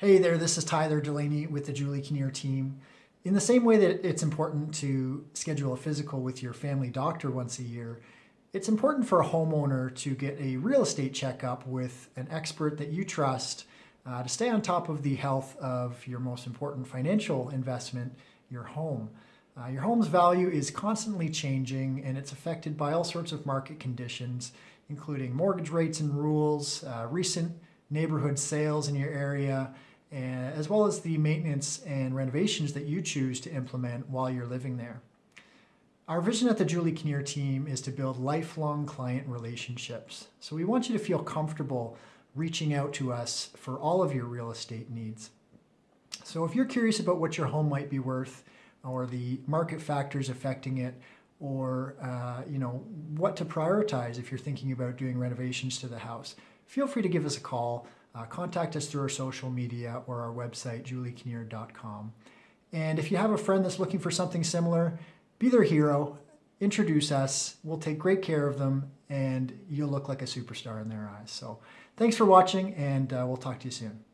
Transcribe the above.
Hey there, this is Tyler Delaney with the Julie Kinnear team. In the same way that it's important to schedule a physical with your family doctor once a year, it's important for a homeowner to get a real estate checkup with an expert that you trust uh, to stay on top of the health of your most important financial investment, your home. Uh, your home's value is constantly changing and it's affected by all sorts of market conditions, including mortgage rates and rules, uh, recent neighborhood sales in your area, as well as the maintenance and renovations that you choose to implement while you're living there. Our vision at the Julie Kinnear team is to build lifelong client relationships. So we want you to feel comfortable reaching out to us for all of your real estate needs. So if you're curious about what your home might be worth or the market factors affecting it or uh, you know what to prioritize if you're thinking about doing renovations to the house, feel free to give us a call. Uh, contact us through our social media or our website, juliekinnear.com. And if you have a friend that's looking for something similar, be their hero, introduce us, we'll take great care of them, and you'll look like a superstar in their eyes. So thanks for watching, and uh, we'll talk to you soon.